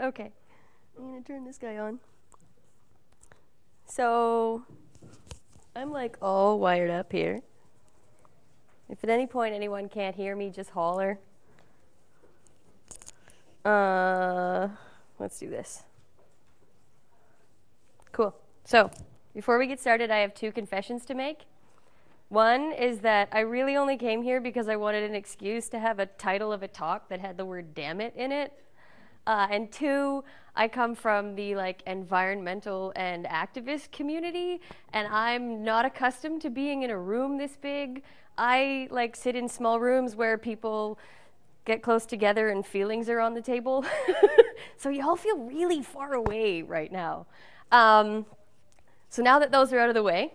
okay. I'm gonna turn this guy on. So, I'm like all wired up here. If at any point anyone can't hear me, just holler. Uh, let's do this. Cool. So, before we get started, I have two confessions to make. One is that I really only came here because I wanted an excuse to have a title of a talk that had the word damn it in it. Uh, and two, I come from the like environmental and activist community, and I'm not accustomed to being in a room this big. I like sit in small rooms where people get close together and feelings are on the table. so y'all feel really far away right now. Um, so now that those are out of the way,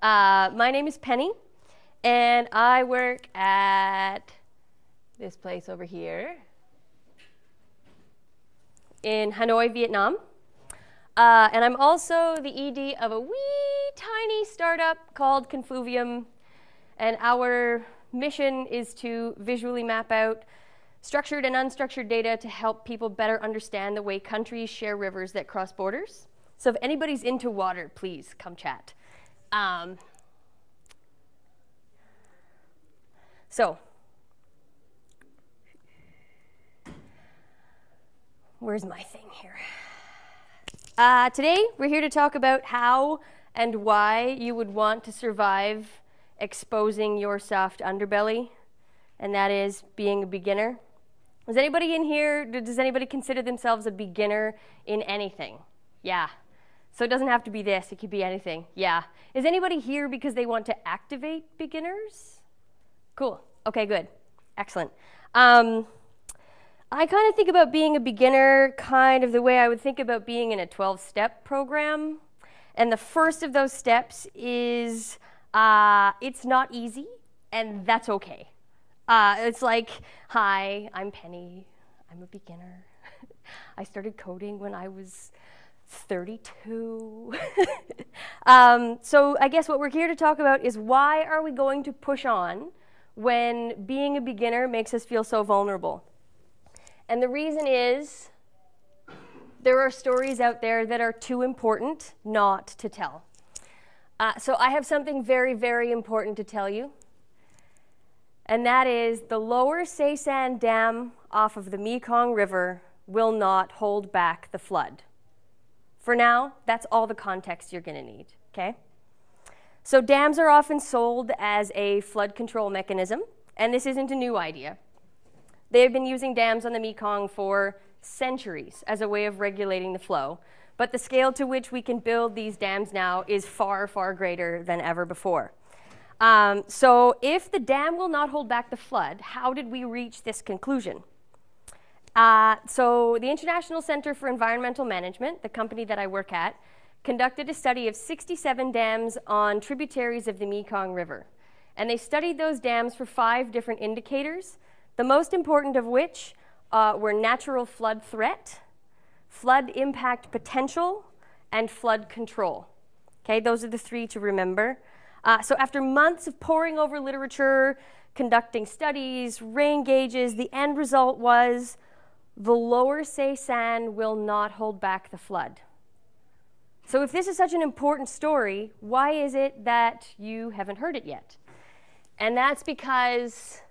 uh, my name is Penny, and I work at this place over here in Hanoi, Vietnam. Uh, and I'm also the ED of a wee tiny startup called Confuvium. And our mission is to visually map out structured and unstructured data to help people better understand the way countries share rivers that cross borders. So if anybody's into water, please come chat. Um, so Where's my thing here? Uh, today, we're here to talk about how and why you would want to survive exposing your soft underbelly, and that is being a beginner. Is anybody in here, does anybody consider themselves a beginner in anything? Yeah. So it doesn't have to be this, it could be anything. Yeah. Is anybody here because they want to activate beginners? Cool. Okay, good. Excellent. Um, I kind of think about being a beginner kind of the way I would think about being in a 12 step program. And the first of those steps is uh, it's not easy, and that's okay. Uh, it's like, hi, I'm Penny, I'm a beginner. I started coding when I was 32. um, so I guess what we're here to talk about is why are we going to push on when being a beginner makes us feel so vulnerable? And the reason is there are stories out there that are too important not to tell. Uh, so I have something very, very important to tell you. And that is the lower Sesan Dam off of the Mekong River will not hold back the flood. For now, that's all the context you're going to need, okay? So dams are often sold as a flood control mechanism, and this isn't a new idea. They have been using dams on the Mekong for centuries as a way of regulating the flow. But the scale to which we can build these dams now is far, far greater than ever before. Um, so if the dam will not hold back the flood, how did we reach this conclusion? Uh, so the International Center for Environmental Management, the company that I work at, conducted a study of 67 dams on tributaries of the Mekong River. And they studied those dams for five different indicators the most important of which uh, were natural flood threat, flood impact potential, and flood control. Okay, those are the three to remember. Uh, so after months of poring over literature, conducting studies, rain gauges, the end result was the lower Sesan will not hold back the flood. So if this is such an important story, why is it that you haven't heard it yet? And that's because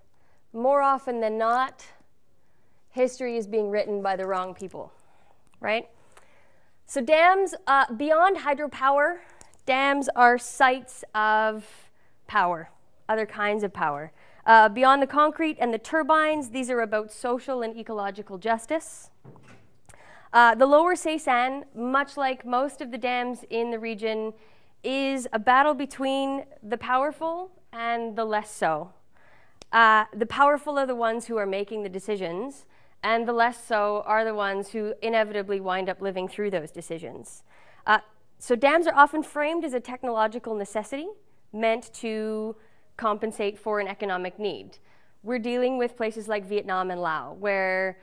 more often than not, history is being written by the wrong people, right? So dams, uh, beyond hydropower, dams are sites of power, other kinds of power. Uh, beyond the concrete and the turbines, these are about social and ecological justice. Uh, the lower Sesan, much like most of the dams in the region, is a battle between the powerful and the less so. Uh, the powerful are the ones who are making the decisions, and the less so are the ones who inevitably wind up living through those decisions. Uh, so dams are often framed as a technological necessity meant to compensate for an economic need. We're dealing with places like Vietnam and Laos, where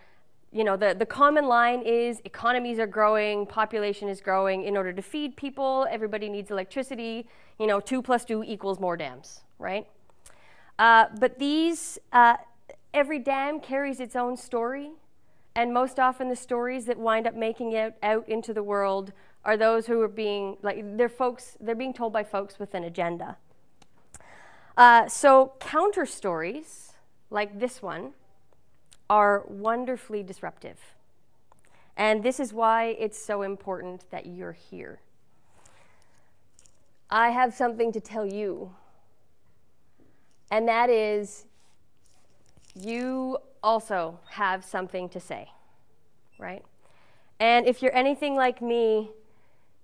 you know, the, the common line is economies are growing, population is growing. In order to feed people, everybody needs electricity. You know, two plus two equals more dams, right? Uh, but these, uh, every dam carries its own story, And most often, the stories that wind up making it out into the world are those who are being like they're folks they're being told by folks with an agenda. Uh, so counter stories like this one are wonderfully disruptive. And this is why it's so important that you're here. I have something to tell you, and that is you also have something to say, right? And if you're anything like me,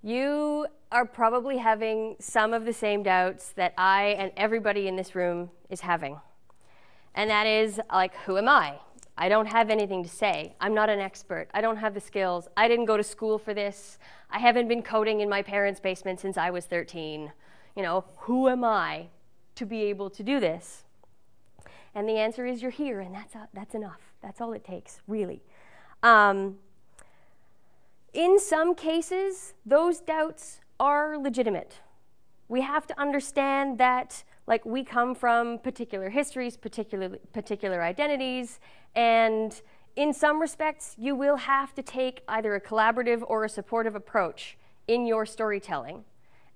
you are probably having some of the same doubts that I and everybody in this room is having. And that is like, who am I? I don't have anything to say. I'm not an expert. I don't have the skills. I didn't go to school for this. I haven't been coding in my parents' basement since I was 13. You know, who am I to be able to do this? And the answer is you're here, and that's, uh, that's enough. That's all it takes, really. Um, in some cases, those doubts are legitimate. We have to understand that like we come from particular histories, particular, particular identities, and in some respects, you will have to take either a collaborative or a supportive approach in your storytelling.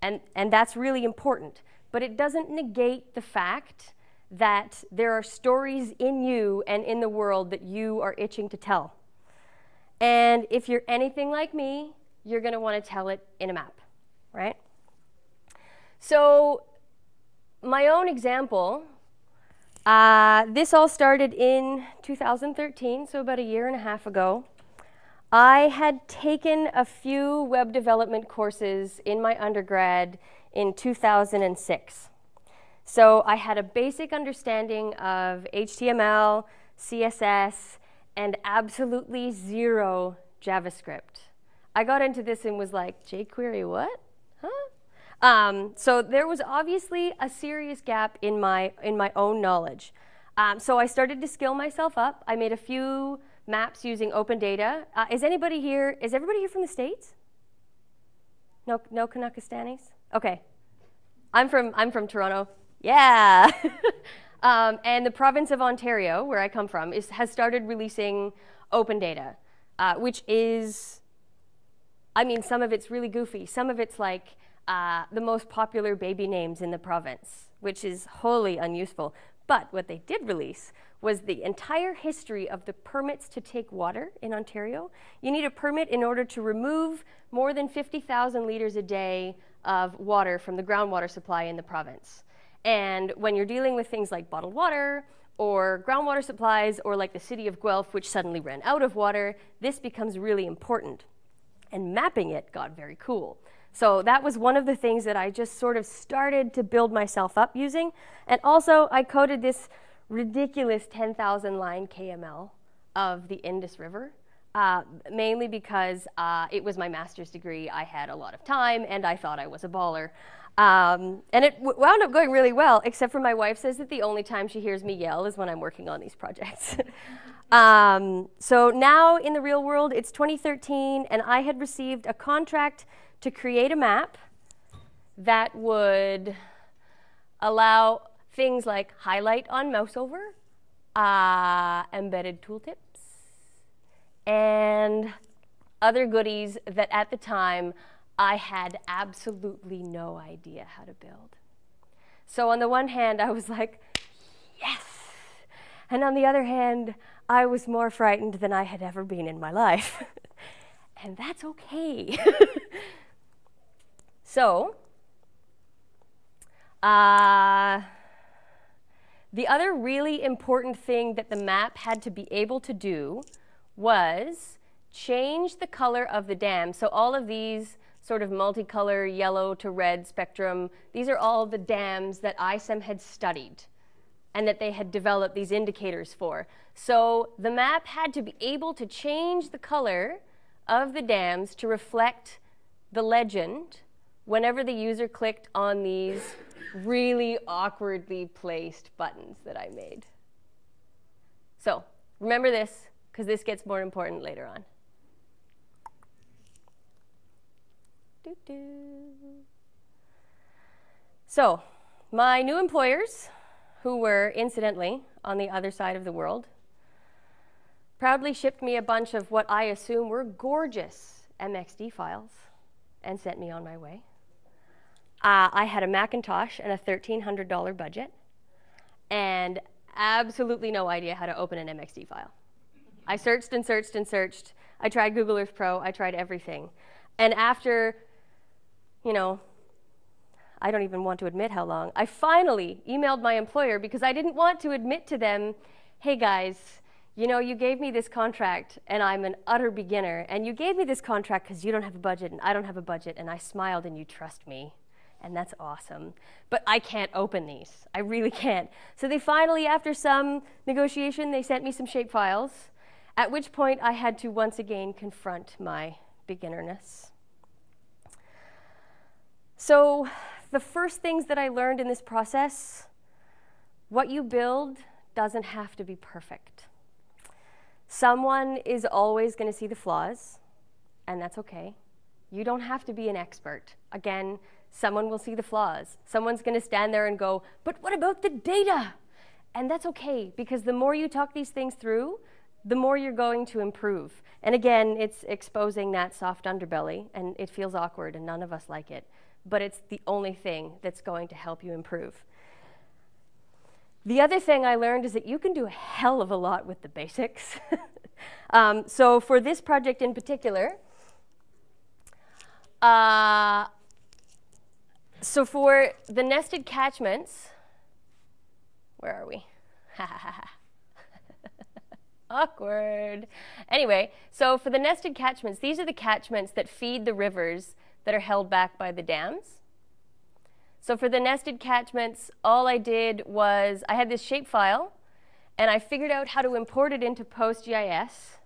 And, and that's really important. But it doesn't negate the fact that there are stories in you and in the world that you are itching to tell. And if you're anything like me, you're going to want to tell it in a map, right? So, my own example uh, this all started in 2013, so about a year and a half ago. I had taken a few web development courses in my undergrad in 2006. So I had a basic understanding of HTML, CSS, and absolutely zero JavaScript. I got into this and was like, jQuery what? Huh? Um, so there was obviously a serious gap in my, in my own knowledge. Um, so I started to skill myself up. I made a few maps using open data. Uh, is anybody here, is everybody here from the States? No, no Canuckistanis? Okay. I'm from, I'm from Toronto. Yeah. um, and the province of Ontario, where I come from, is, has started releasing open data, uh, which is, I mean, some of it's really goofy. Some of it's like, uh, the most popular baby names in the province, which is wholly unuseful. But what they did release was the entire history of the permits to take water in Ontario. You need a permit in order to remove more than 50,000 liters a day of water from the groundwater supply in the province. And when you're dealing with things like bottled water or groundwater supplies or like the city of Guelph, which suddenly ran out of water, this becomes really important. And mapping it got very cool. So that was one of the things that I just sort of started to build myself up using. And also, I coded this ridiculous 10,000 line KML of the Indus River, uh, mainly because uh, it was my master's degree. I had a lot of time, and I thought I was a baller. Um, and it wound up going really well, except for my wife says that the only time she hears me yell is when I'm working on these projects. um, so now in the real world, it's 2013, and I had received a contract to create a map that would allow things like highlight on mouse over, uh, embedded tooltips, and other goodies that at the time I had absolutely no idea how to build. So on the one hand, I was like, yes. And on the other hand, I was more frightened than I had ever been in my life. and that's okay. So, uh, the other really important thing that the map had to be able to do was change the color of the dam. So all of these sort of multicolor yellow to red spectrum, these are all the dams that ICEM had studied and that they had developed these indicators for. So the map had to be able to change the color of the dams to reflect the legend whenever the user clicked on these really awkwardly placed buttons that I made. So remember this, because this gets more important later on. Doo -doo. So my new employers, who were incidentally on the other side of the world, proudly shipped me a bunch of what I assume were gorgeous MXD files and sent me on my way. Uh, I had a Macintosh and a $1,300 budget and absolutely no idea how to open an MXD file. I searched and searched and searched. I tried Google Earth Pro, I tried everything. And after, you know, I don't even want to admit how long, I finally emailed my employer because I didn't want to admit to them, hey guys, you know, you gave me this contract and I'm an utter beginner, and you gave me this contract because you don't have a budget and I don't have a budget, and I smiled and you trust me and that's awesome. But I can't open these. I really can't. So they finally, after some negotiation, they sent me some shape files, at which point I had to once again confront my beginnerness. So the first things that I learned in this process, what you build doesn't have to be perfect. Someone is always going to see the flaws, and that's okay. You don't have to be an expert. Again, Someone will see the flaws. Someone's going to stand there and go, but what about the data? And that's okay, because the more you talk these things through, the more you're going to improve. And again, it's exposing that soft underbelly, and it feels awkward, and none of us like it. But it's the only thing that's going to help you improve. The other thing I learned is that you can do a hell of a lot with the basics. um, so for this project in particular, uh, so for the nested catchments, where are we? Awkward. Anyway, so for the nested catchments, these are the catchments that feed the rivers that are held back by the dams. So for the nested catchments, all I did was I had this shapefile, and I figured out how to import it into PostGIS.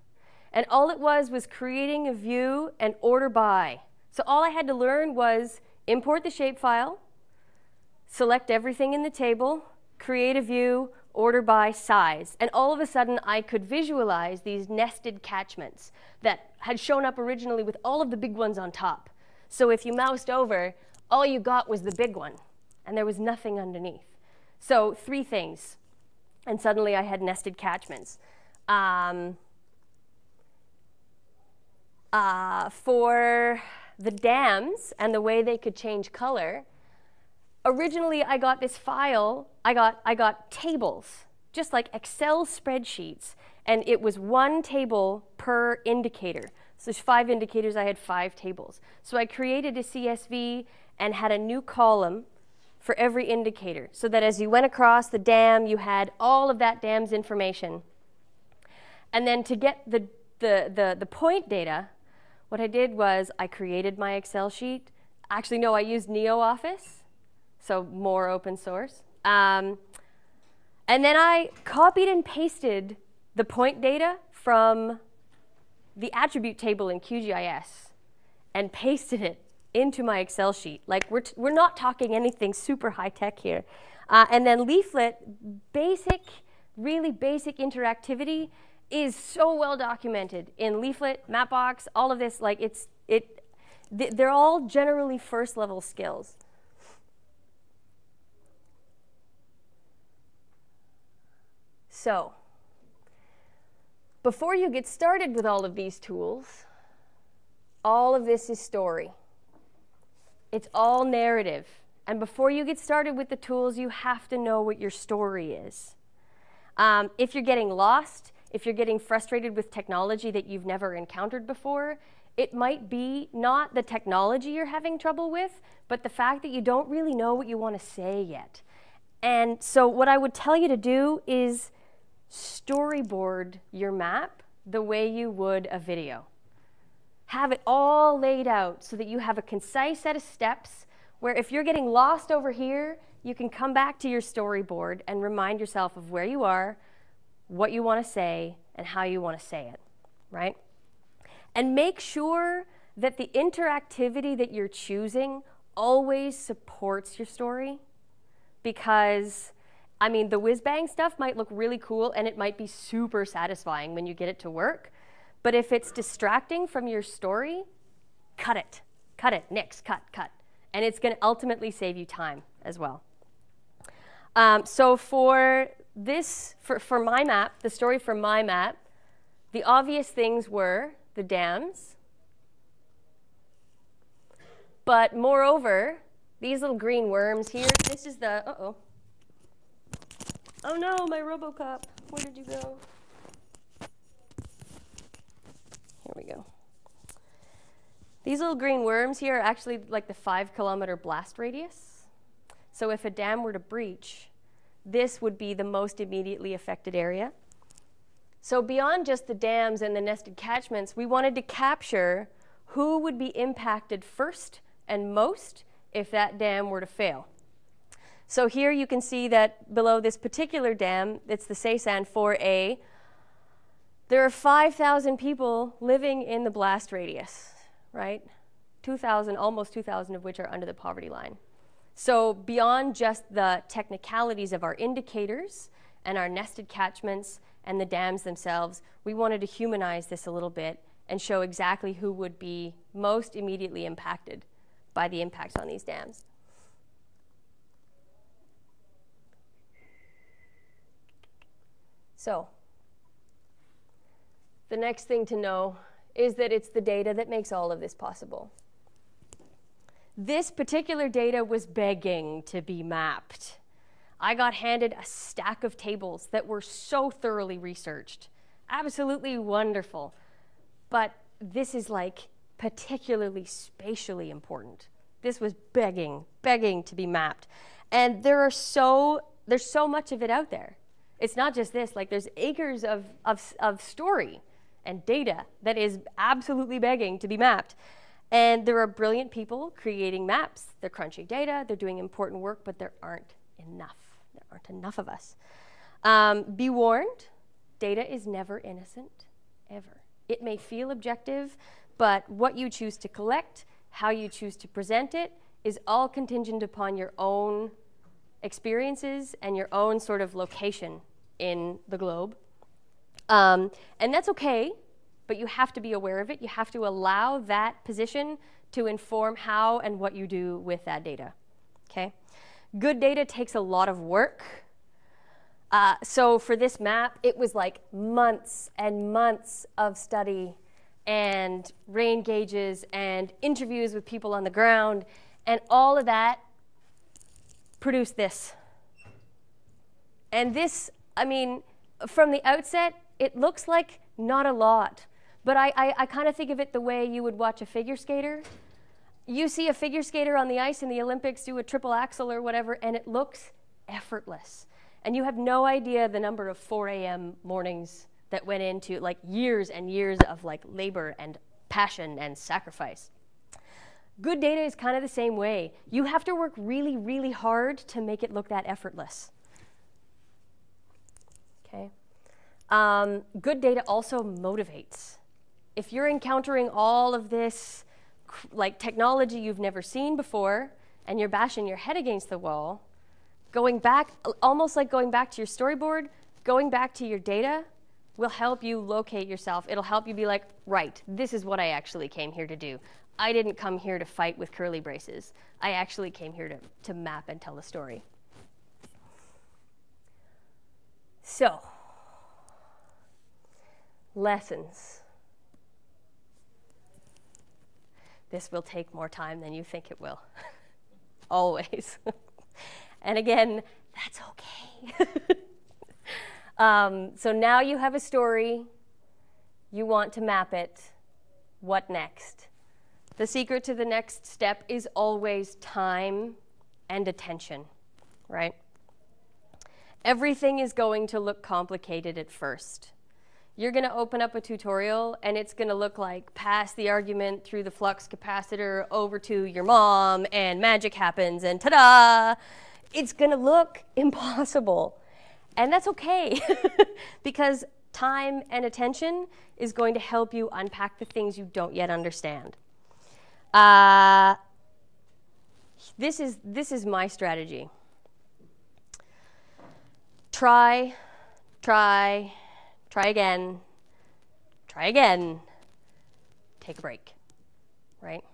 And all it was was creating a view and order by. So all I had to learn was import the shapefile, select everything in the table, create a view, order by size. And all of a sudden, I could visualize these nested catchments that had shown up originally with all of the big ones on top. So if you moused over, all you got was the big one, and there was nothing underneath. So three things, and suddenly I had nested catchments. Um, uh, for the dams and the way they could change color, originally I got this file, I got, I got tables, just like Excel spreadsheets, and it was one table per indicator. So there's five indicators, I had five tables. So I created a CSV and had a new column for every indicator so that as you went across the dam, you had all of that dam's information. And then to get the, the, the, the point data, what I did was I created my Excel sheet. Actually, no, I used NeoOffice, so more open source. Um, and then I copied and pasted the point data from the attribute table in QGIS and pasted it into my Excel sheet. Like we're, we're not talking anything super high tech here. Uh, and then Leaflet, basic, really basic interactivity is so well documented in Leaflet, Mapbox, all of this. Like it's it, they're all generally first level skills. So, before you get started with all of these tools, all of this is story. It's all narrative. And before you get started with the tools, you have to know what your story is. Um, if you're getting lost, if you're getting frustrated with technology that you've never encountered before, it might be not the technology you're having trouble with, but the fact that you don't really know what you want to say yet. And so what I would tell you to do is storyboard your map the way you would a video. Have it all laid out so that you have a concise set of steps where if you're getting lost over here, you can come back to your storyboard and remind yourself of where you are, what you want to say and how you want to say it, right? And make sure that the interactivity that you're choosing always supports your story because I mean, the whiz bang stuff might look really cool and it might be super satisfying when you get it to work. But if it's distracting from your story, cut it. Cut it. Nix, cut, cut. And it's going to ultimately save you time as well. Um, so for this, for, for my map, the story for my map, The obvious things were the dams, but moreover, these little green worms here, this is the, uh-oh. Oh no, my Robocop, where did you go? Here we go. These little green worms here are actually like the five kilometer blast radius. So if a dam were to breach, this would be the most immediately affected area. So beyond just the dams and the nested catchments, we wanted to capture who would be impacted first and most if that dam were to fail. So here you can see that below this particular dam, it's the Sesan 4A, there are 5,000 people living in the blast radius, right? 2,000, almost 2,000 of which are under the poverty line. So beyond just the technicalities of our indicators and our nested catchments and the dams themselves, we wanted to humanize this a little bit and show exactly who would be most immediately impacted by the impacts on these dams. So, the next thing to know is that it's the data that makes all of this possible. This particular data was begging to be mapped. I got handed a stack of tables that were so thoroughly researched. Absolutely wonderful. But this is like particularly spatially important. This was begging, begging to be mapped. And there are so there's so much of it out there. It's not just this, like there's acres of, of, of story and data that is absolutely begging to be mapped. And there are brilliant people creating maps. They're crunching data, they're doing important work, but there aren't enough. There aren't enough of us. Um, be warned, data is never innocent, ever. It may feel objective, but what you choose to collect, how you choose to present it, is all contingent upon your own experiences and your own sort of location in the globe. Um, and that's okay, but you have to be aware of it. You have to allow that position to inform how and what you do with that data. Okay? Good data takes a lot of work. Uh, so for this map, it was like months and months of study and rain gauges and interviews with people on the ground, and all of that produced this. And this, I mean, from the outset, it looks like not a lot. But I, I, I kind of think of it the way you would watch a figure skater. You see a figure skater on the ice in the Olympics do a triple axel or whatever, and it looks effortless. And you have no idea the number of 4 a.m. mornings that went into like years and years of like labor and passion and sacrifice. Good data is kind of the same way. You have to work really, really hard to make it look that effortless. Okay. Um, good data also motivates. If you're encountering all of this like technology you've never seen before and you're bashing your head against the wall, going back, almost like going back to your storyboard, going back to your data will help you locate yourself. It'll help you be like, right, this is what I actually came here to do. I didn't come here to fight with curly braces. I actually came here to, to map and tell a story. So, lessons. This will take more time than you think it will. Always. and again, that's okay. um, so now you have a story, you want to map it. What next? The secret to the next step is always time and attention, right? Everything is going to look complicated at first you're going to open up a tutorial and it's going to look like pass the argument through the flux capacitor over to your mom and magic happens and ta-da! It's going to look impossible. And that's okay because time and attention is going to help you unpack the things you don't yet understand. Uh, this, is, this is my strategy. Try, try, try again, try again, take a break, right?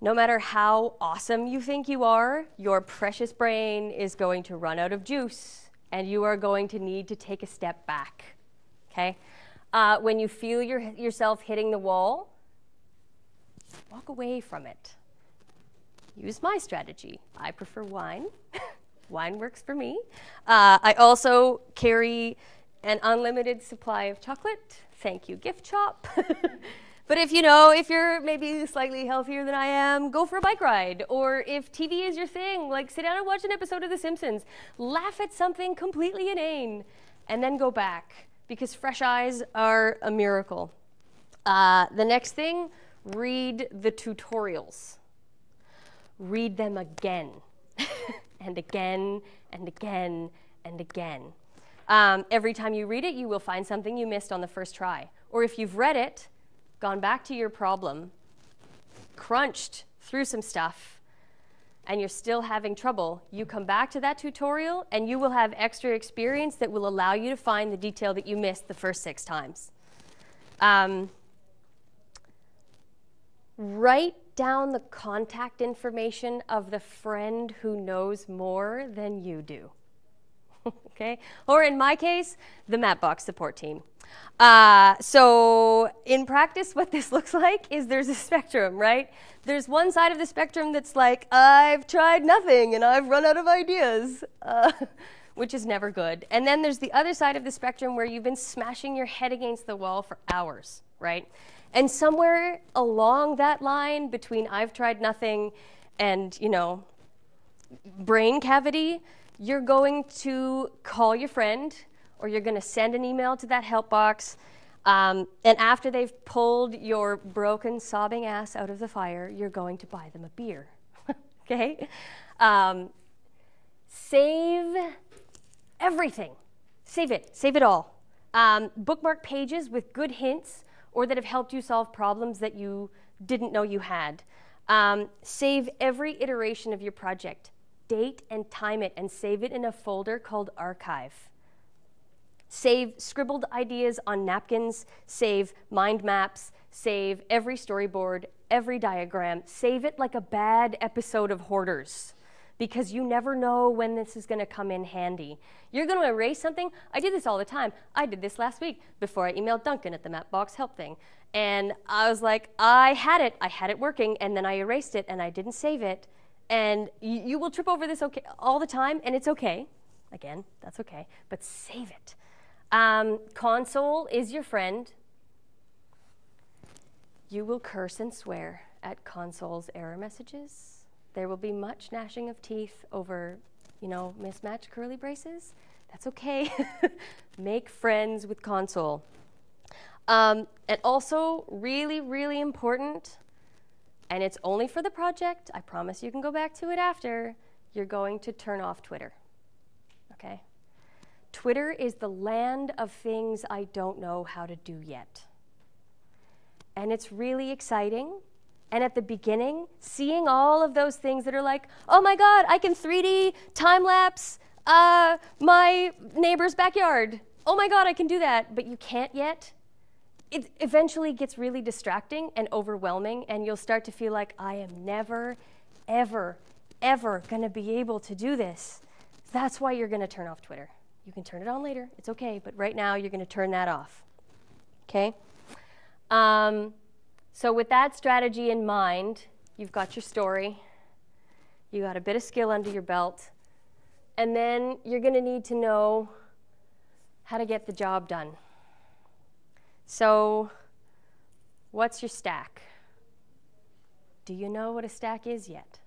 No matter how awesome you think you are, your precious brain is going to run out of juice and you are going to need to take a step back, Okay? Uh, when you feel your, yourself hitting the wall, walk away from it. Use my strategy. I prefer wine. wine works for me. Uh, I also carry an unlimited supply of chocolate. Thank you, gift shop. but if you know, if you're maybe slightly healthier than I am, go for a bike ride. Or if TV is your thing, like sit down and watch an episode of The Simpsons. Laugh at something completely inane and then go back because fresh eyes are a miracle. Uh, the next thing, read the tutorials. Read them again and again and again and again. Um, every time you read it, you will find something you missed on the first try. Or if you've read it, gone back to your problem, crunched through some stuff, and you're still having trouble, you come back to that tutorial and you will have extra experience that will allow you to find the detail that you missed the first six times. Um, write down the contact information of the friend who knows more than you do. okay? Or in my case, the Mapbox support team. Uh, so in practice, what this looks like is there's a spectrum, right? There's one side of the spectrum that's like, I've tried nothing and I've run out of ideas, uh, which is never good. And then there's the other side of the spectrum where you've been smashing your head against the wall for hours, right? And somewhere along that line between I've tried nothing and, you know, brain cavity, you're going to call your friend or you're going to send an email to that help box. Um, and after they've pulled your broken, sobbing ass out of the fire, you're going to buy them a beer. okay? Um, save everything. Save it. Save it all. Um, bookmark pages with good hints or that have helped you solve problems that you didn't know you had. Um, save every iteration of your project. Date and time it and save it in a folder called archive. Save scribbled ideas on napkins, save mind maps, save every storyboard, every diagram. Save it like a bad episode of Hoarders because you never know when this is going to come in handy. You're going to erase something. I do this all the time. I did this last week before I emailed Duncan at the Mapbox help thing. And I was like, I had it. I had it working, and then I erased it, and I didn't save it. And you, will trip over this okay, all the time, and it's okay. Again, that's okay. But save it. Um, console is your friend. You will curse and swear at console's error messages. There will be much gnashing of teeth over, you know, mismatched curly braces. That's okay. Make friends with console. Um, and also, really, really important, and it's only for the project. I promise you can go back to it after. You're going to turn off Twitter. Okay? Twitter is the land of things I don't know how to do yet. And it's really exciting. And at the beginning, seeing all of those things that are like, oh my God, I can 3D time lapse uh, my neighbor's backyard. Oh my God, I can do that. But you can't yet. It eventually gets really distracting and overwhelming, and you'll start to feel like, I am never, ever, ever going to be able to do this. That's why you're going to turn off Twitter. You can turn it on later. It's okay. But right now, you're going to turn that off. Okay? Um, so, with that strategy in mind, you've got your story, you got a bit of skill under your belt, and then you're going to need to know how to get the job done. So, what's your stack? Do you know what a stack is yet?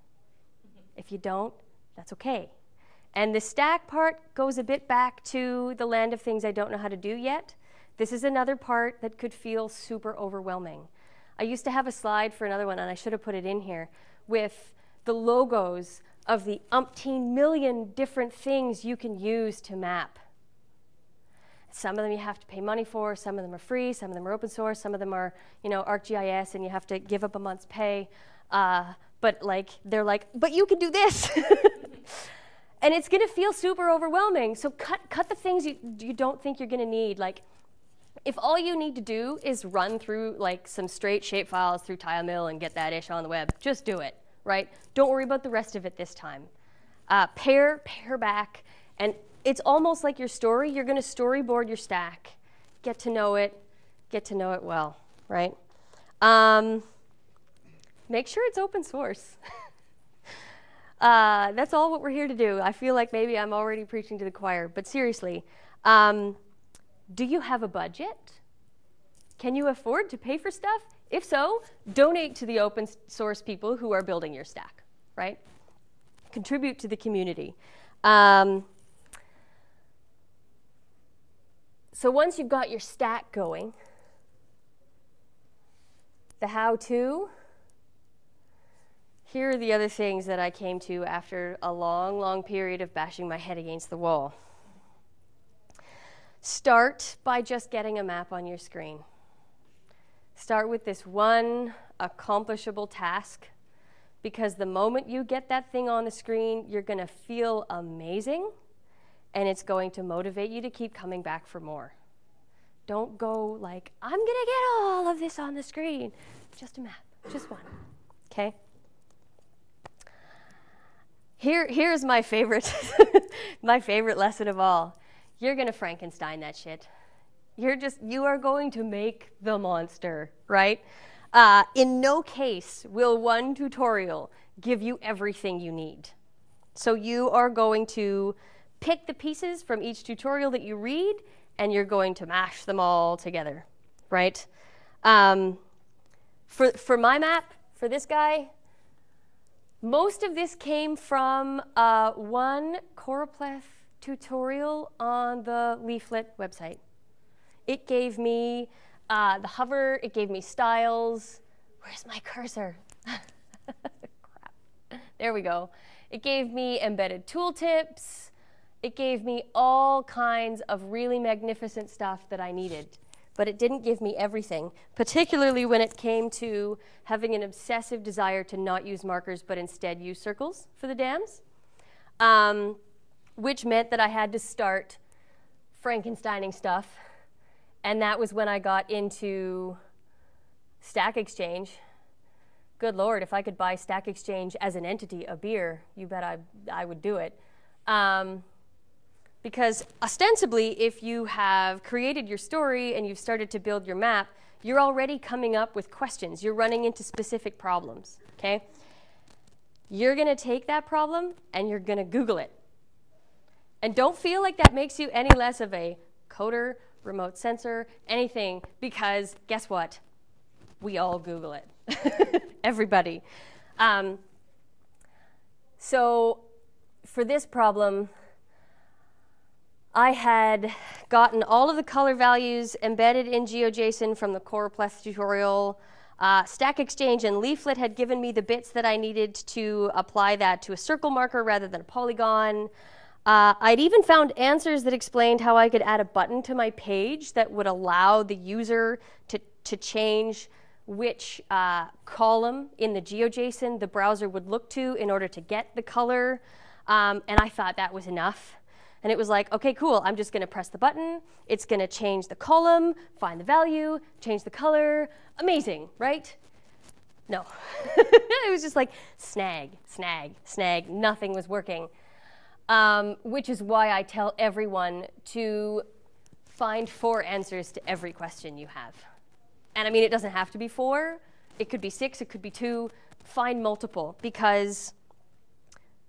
Mm-hmm. If you don't, that's okay. And the stack part goes a bit back to the land of things I don't know how to do yet. This is another part that could feel super overwhelming. I used to have a slide for another one, and I should have put it in here, with the logos of the umpteen million different things you can use to map. Some of them you have to pay money for, some of them are free, some of them are open source, some of them are, you know, ArcGIS and you have to give up a month's pay. Uh, but like, they're like, but you can do this. and it's going to feel super overwhelming. So cut, cut the things you, you don't think you're going to need. Like, if all you need to do is run through like some straight shape files through TileMill and get that ish on the web, just do it, right? Don't worry about the rest of it this time. Uh, pair, pare back, and it's almost like your story. You're going to storyboard your stack, get to know it, get to know it well, right? Um, make sure it's open source. uh, that's all what we're here to do. I feel like maybe I'm already preaching to the choir, but seriously, um, do you have a budget? Can you afford to pay for stuff? If so, donate to the open source people who are building your stack, right? Contribute to the community. Um, so once you've got your stack going, the how to, here are the other things that I came to after a long, long period of bashing my head against the wall. Start by just getting a map on your screen. Start with this one accomplishable task because the moment you get that thing on the screen, you're going to feel amazing and it's going to motivate you to keep coming back for more. Don't go like, I'm going to get all of this on the screen. Just a map, just one. Okay? Here, here's my favorite, my favorite lesson of all. You're going to Frankenstein that shit. You're just, you are going to make the monster, right? Uh, in no case will one tutorial give you everything you need. So you are going to pick the pieces from each tutorial that you read and you're going to mash them all together, right? Um, for, for my map, for this guy, most of this came from uh, one choropleth tutorial on the Leaflet website. It gave me uh, the hover, it gave me styles. Where's my cursor? Crap. There we go. It gave me embedded tooltips. It gave me all kinds of really magnificent stuff that I needed. But it didn't give me everything, particularly when it came to having an obsessive desire to not use markers but instead use circles for the dams, um, which meant that I had to start Frankensteining stuff and that was when I got into Stack Exchange. Good Lord, if I could buy Stack Exchange as an entity, a beer, you bet I, I would do it. Um, because ostensibly, if you have created your story and you've started to build your map, you're already coming up with questions. You're running into specific problems, okay? You're going to take that problem and you're going to Google it. And don't feel like that makes you any less of a coder remote sensor, anything, because guess what? We all Google it. Everybody. Um, so for this problem, I had gotten all of the color values embedded in GeoJSON from the choropleth tutorial. Uh, Stack Exchange and Leaflet had given me the bits that I needed to apply that to a circle marker rather than a polygon. Uh, I'd even found answers that explained how I could add a button to my page that would allow the user to, to change which uh, column in the GeoJSON the browser would look to in order to get the color. Um, and I thought that was enough. And it was like, okay, cool, I'm just gonna press the button, it's gonna change the column, find the value, change the color, amazing, right? No. it was just like snag, snag, snag, nothing was working um, which is why I tell everyone to find four answers to every question you have. And I mean, it doesn't have to be four. It could be six, it could be two. Find multiple because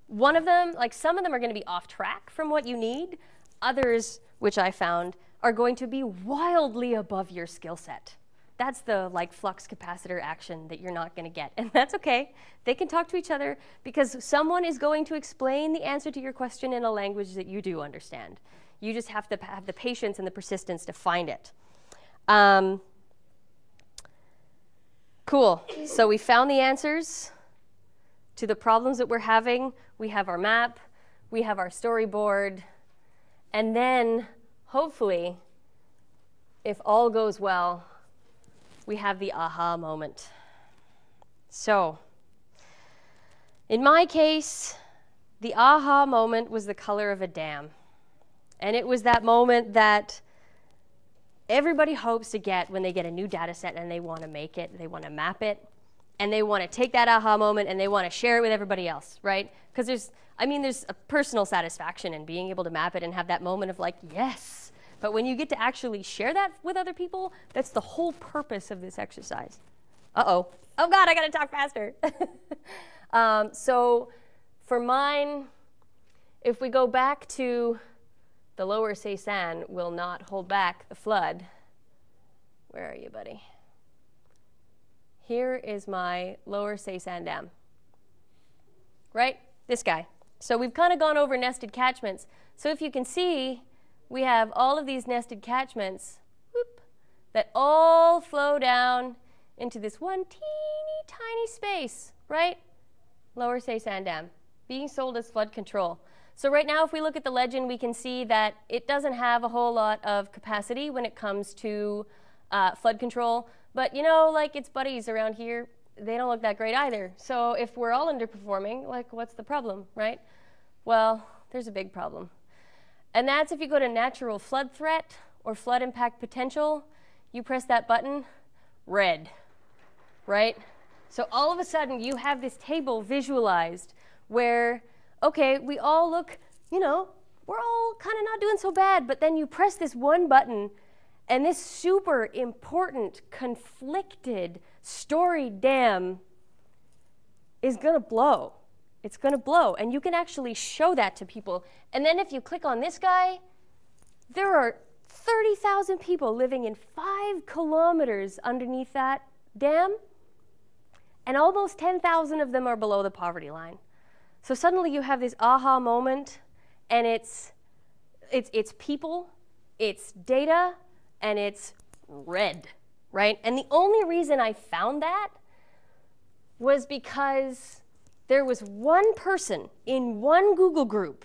one of them, like some of them are going to be off track from what you need. Others, which I found, are going to be wildly above your skill set. That's the like flux capacitor action that you're not going to get. And that's okay. They can talk to each other because someone is going to explain the answer to your question in a language that you do understand. You just have to have the patience and the persistence to find it. Um, cool. So we found the answers to the problems that we're having. We have our map. We have our storyboard. And then, hopefully, if all goes well, we have the aha moment. So, in my case, the aha moment was the color of a dam. And it was that moment that everybody hopes to get when they get a new data set and they want to make it, they want to map it, and they want to take that aha moment and they want to share it with everybody else, right? Because there's, I mean, there's a personal satisfaction in being able to map it and have that moment of like, yes, But when you get to actually share that with other people, that's the whole purpose of this exercise. Uh oh. God, I gotta talk faster. um, so for mine, if we go back to the lower Sesan will not hold back the flood. Where are you, buddy? Here is my lower Sesan dam. Right? This guy. So we've kind of gone over nested catchments. So if you can see, we have all of these nested catchments whoop, that all flow down into this one teeny tiny space, right? Lower Sesan Dam, being sold as flood control. So right now, if we look at the legend, we can see that it doesn't have a whole lot of capacity when it comes to uh, flood control. But you know, like its buddies around here, they don't look that great either. So if we're all underperforming, like what's the problem, right? Well, there's a big problem. And that's if you go to natural flood threat or flood impact potential, you press that button, red, right? So all of a sudden you have this table visualized where okay, we all look, you know, we're all kind of not doing so bad, but then you press this one button and this super important, conflicted, storied dam is to blow. It's going to blow. And you can actually show that to people. And then if you click on this guy, there are 30,000 people living in five kilometers underneath that dam, and almost 10,000 of them are below the poverty line. So suddenly you have this aha moment, and it's, it's, it's people, it's data, and it's red, right? And the only reason I found that was because there was one person in one Google group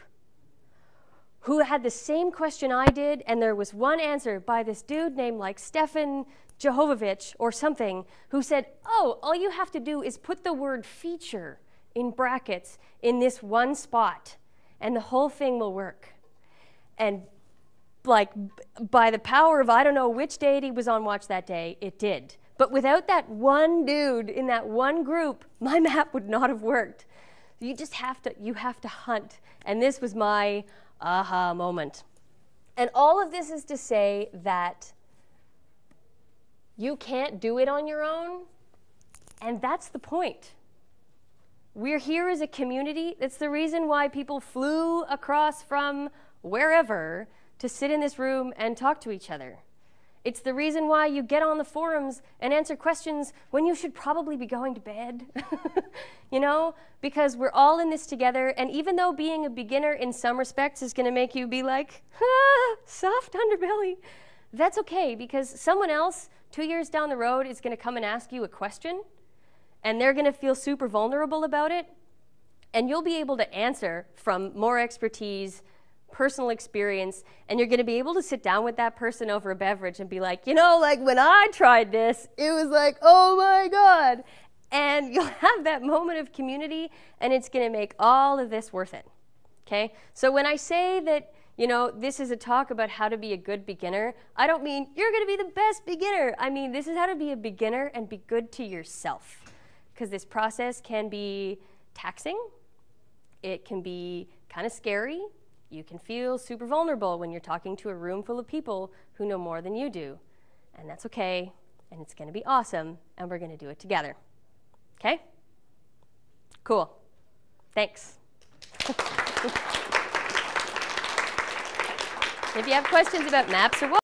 who had the same question I did, and there was one answer by this dude named like Stefan Jehovovich or something who said, Oh, all you have to do is put the word feature in brackets in this one spot, and the whole thing will work. And like by the power of I don't know which deity was on watch that day, it did. But without that one dude in that one group, my map would not have worked. You just have to you have to hunt. And this was my aha moment. And all of this is to say that you can't do it on your own, and that's the point. We're here as a community. That's the reason why people flew across from wherever to sit in this room and talk to each other. It's the reason why you get on the forums and answer questions when you should probably be going to bed. you know, because we're all in this together. And even though being a beginner in some respects is going to make you be like, ah, soft underbelly, that's okay because someone else two years down the road is going to come and ask you a question and they're going to feel super vulnerable about it. And you'll be able to answer from more expertise, personal experience, and you're going to be able to sit down with that person over a beverage and be like, you know, like when I tried this, it was like, oh my God. And you'll have that moment of community, and it's going to make all of this worth it. Okay? So when I say that, you know, this is a talk about how to be a good beginner, I don't mean you're going to be the best beginner. I mean, this is how to be a beginner and be good to yourself because this process can be taxing, it can be kind of scary. You can feel super vulnerable when you're talking to a room full of people who know more than you do. And that's okay, and it's going to be awesome, and we're going to do it together. Okay? Cool. Thanks. if you have questions about maps or what,